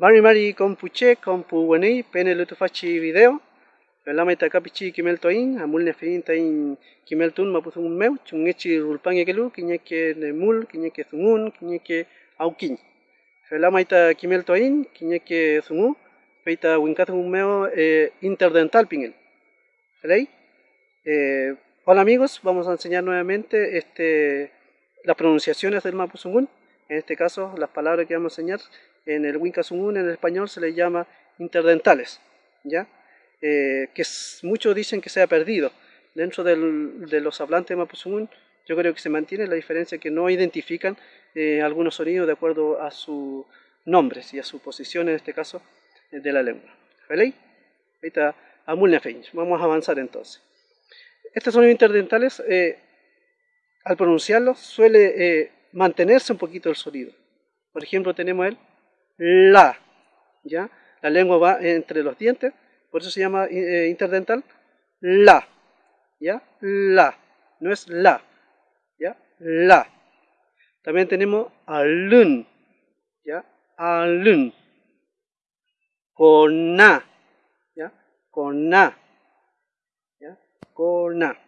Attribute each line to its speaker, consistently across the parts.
Speaker 1: Mari mari compuche compu wenei pene lutu fachi video. Velama ita kapichi kimel toin amul ne fin tain kimel tun mapusung meu chungechi rulpang ekelu kinyeke nemul kinyeke sungun kinyeke aukin. Velama ita kimel toin kinyeke sungu peita winkatung meu eh, interdental pingel. ¿Veis? Eh, hola amigos, vamos a enseñar nuevamente este, las pronunciaciones del mapuzungún. En este caso, las palabras que vamos a enseñar en el Wincasungun en el español se le llama interdentales, ¿ya? Eh, que muchos dicen que se ha perdido. Dentro del, de los hablantes de Mapuzungún, yo creo que se mantiene la diferencia que no identifican eh, algunos sonidos de acuerdo a sus nombres y a su posición, en este caso, eh, de la lengua. ¿Veis? Ahí está Vamos a avanzar entonces. Estos sonidos interdentales, eh, al pronunciarlos, suele mantenerse un poquito el sonido. Por ejemplo, tenemos el la, ¿ya? La lengua va entre los dientes, por eso se llama eh, interdental, la, ¿ya? La, no es la, ¿ya? La. También tenemos alun, ¿ya? Alun. Cona, ¿ya? Cona, ¿ya? Cona.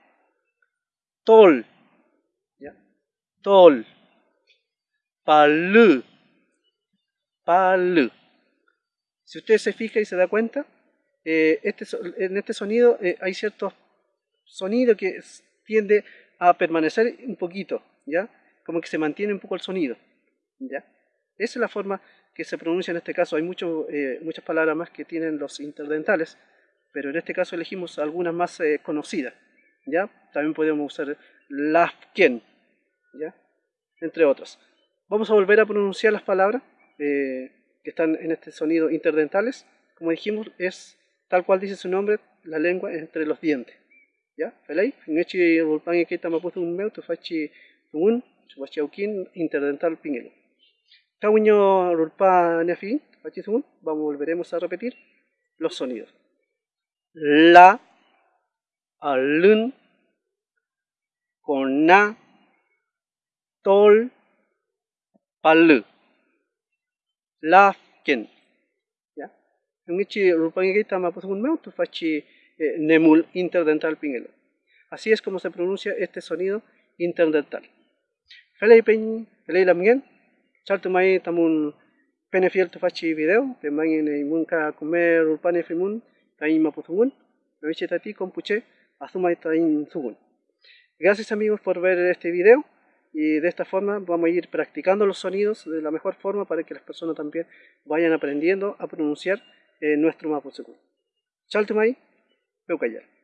Speaker 1: Tol, ¿ya? Tol. Palu, si usted se fija y se da cuenta, eh, este, en este sonido eh, hay ciertos sonidos que tiende a permanecer un poquito, ¿ya? Como que se mantiene un poco el sonido, ¿ya? Esa es la forma que se pronuncia en este caso. Hay mucho, eh, muchas palabras más que tienen los interdentales, pero en este caso elegimos algunas más conocidas, ¿ya? También podemos usar lafken, ¿ya? Entre otras. Vamos a volver a pronunciar las palabras. Eh, que están en este sonido interdentales, como dijimos, es tal cual dice su nombre, la lengua entre los dientes. ¿Ya? ¿Veis? Ngechi rulpan ekita maputu un meu, tu fachi un, chubachi aukin, interdental pingelo. Tawinyo rulpa nefi, fachi un, vamos, volveremos a repetir los sonidos. La, alun, kona, tol, palu lafken ya ngichi rupangi meu tu fachi nemul interdental pingelo así es como se pronuncia este sonido interdental. Felei pen felei lamgen mai tamun penefiel tu fachi video pe mangin munka comer rupane fimun tai mapusun me tati compuche asumai tain sugun gracias amigos por ver este video y de esta forma vamos a ir practicando los sonidos de la mejor forma para que las personas también vayan aprendiendo a pronunciar eh, nuestro Mapuche. Chaltumay, Peucayar.